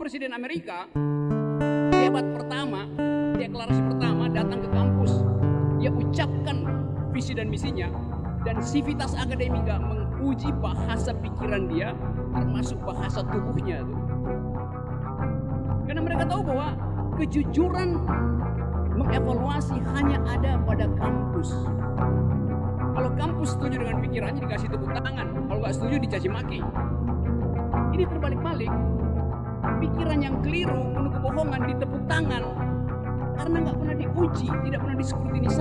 Presiden Amerika, debat pertama, deklarasi pertama datang ke kampus. Dia ucapkan visi dan misinya dan sivitas akademika menguji bahasa pikiran dia termasuk bahasa tubuhnya tuh. Karena mereka tahu bahwa kejujuran mengevaluasi hanya ada pada kampus. Kalau kampus setuju dengan pikirannya dikasih tepuk tangan, kalau nggak setuju dicaci maki. Ini terbalik-balik. Pikiran yang keliru, penuh kebohongan ditepuk tangan karena nggak pernah diuji, tidak pernah diskrutinisasi.